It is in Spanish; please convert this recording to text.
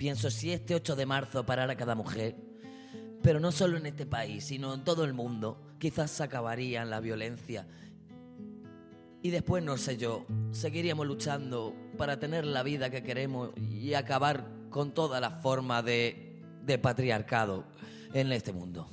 Pienso, si este 8 de marzo parara cada mujer, pero no solo en este país, sino en todo el mundo, quizás se acabaría la violencia. Y después, no sé yo, seguiríamos luchando para tener la vida que queremos y acabar con toda la forma de, de patriarcado en este mundo.